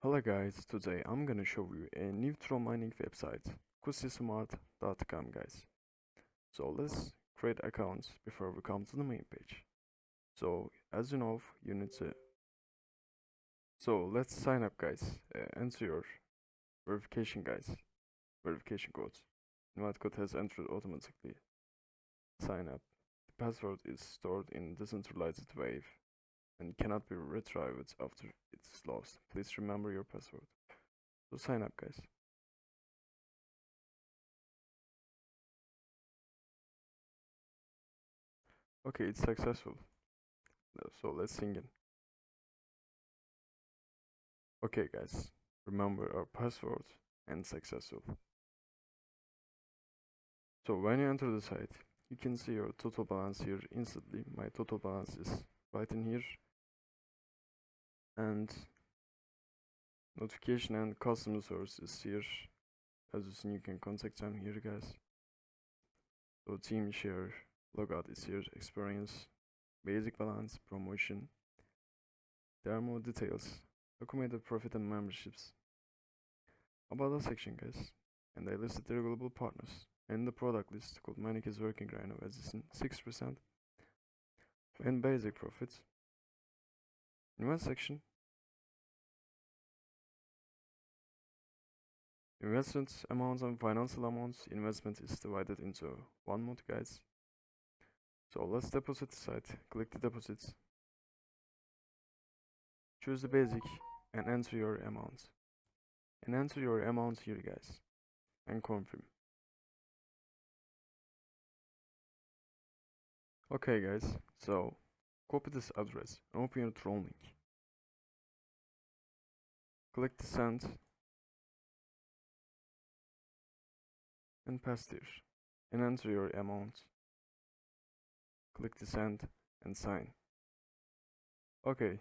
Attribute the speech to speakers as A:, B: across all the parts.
A: Hello guys, today I'm gonna show you a new Tron mining website, kusismart.com guys. So let's create accounts before we come to the main page. So as you know, you need to. So let's sign up guys. Uh, enter your verification guys, verification codes. Invite code has entered automatically. Sign up. The password is stored in decentralized wave and cannot be retrieved after it's lost. Please remember your password. So sign up guys. Okay, it's successful. So let's sing it. Okay guys, remember our password and successful. So when you enter the site, you can see your total balance here instantly. My total balance is right in here and notification and customer service is here. As you see you can contact them here guys. So team share logout is here experience basic balance promotion. There are more details documented profit and memberships. About the section guys. And I listed their global partners. And the product list called Manic is working right now as it's in 6% and basic profits. In one section Investment amounts and financial amounts. Investment is divided into one mode, guys. So let's deposit site. Click the deposits. Choose the basic and enter your amount. And enter your amount here, guys. And confirm. Okay, guys. So copy this address open your Tron link. Click the send and paste here and enter your amount. Click the send and sign. Okay,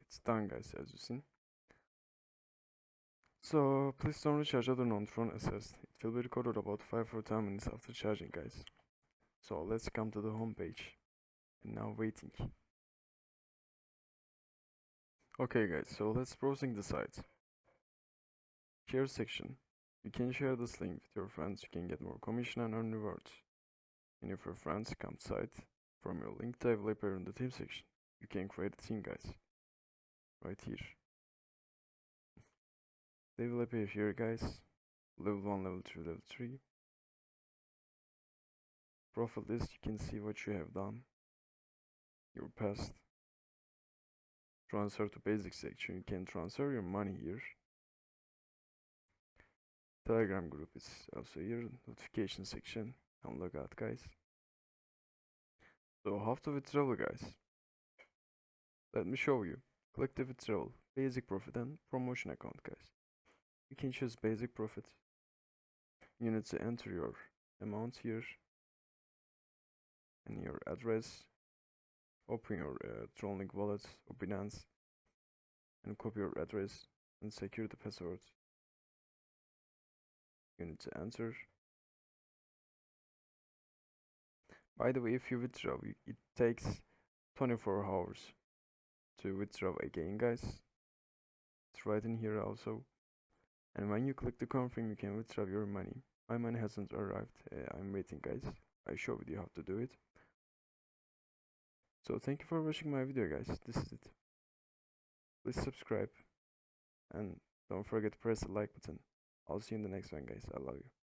A: it's done guys as you see. So please don't recharge other non-Tron assets. It will be recorded about 5 or 10 minutes after charging guys. So let's come to the home page. And now waiting. Okay guys, so let's browsing the site. Share section. You can share this link with your friends, you can get more commission and earn rewards. And if your friends come site from your link developer in the team section, you can create a team guys. Right here. Developer here guys. Level 1, level 2, level 3. Profile list, you can see what you have done. Your past. Transfer to basic section, you can transfer your money here. Telegram group is also here, notification section and logout guys. So how to withdraw guys? Let me show you. Click the withdrawal, basic profit and promotion account guys. You can choose basic profit. You need to enter your amount here and your address. Open your uh, Tronlink wallet or Binance and copy your address and secure the password to answer. By the way, if you withdraw, it takes 24 hours to withdraw again, guys. It's right in here also. And when you click the confirm, you can withdraw your money. My money hasn't arrived. Uh, I'm waiting, guys. I showed you how to do it. So thank you for watching my video, guys. This is it. Please subscribe and don't forget to press the like button. I'll see you in the next one, guys. I love you.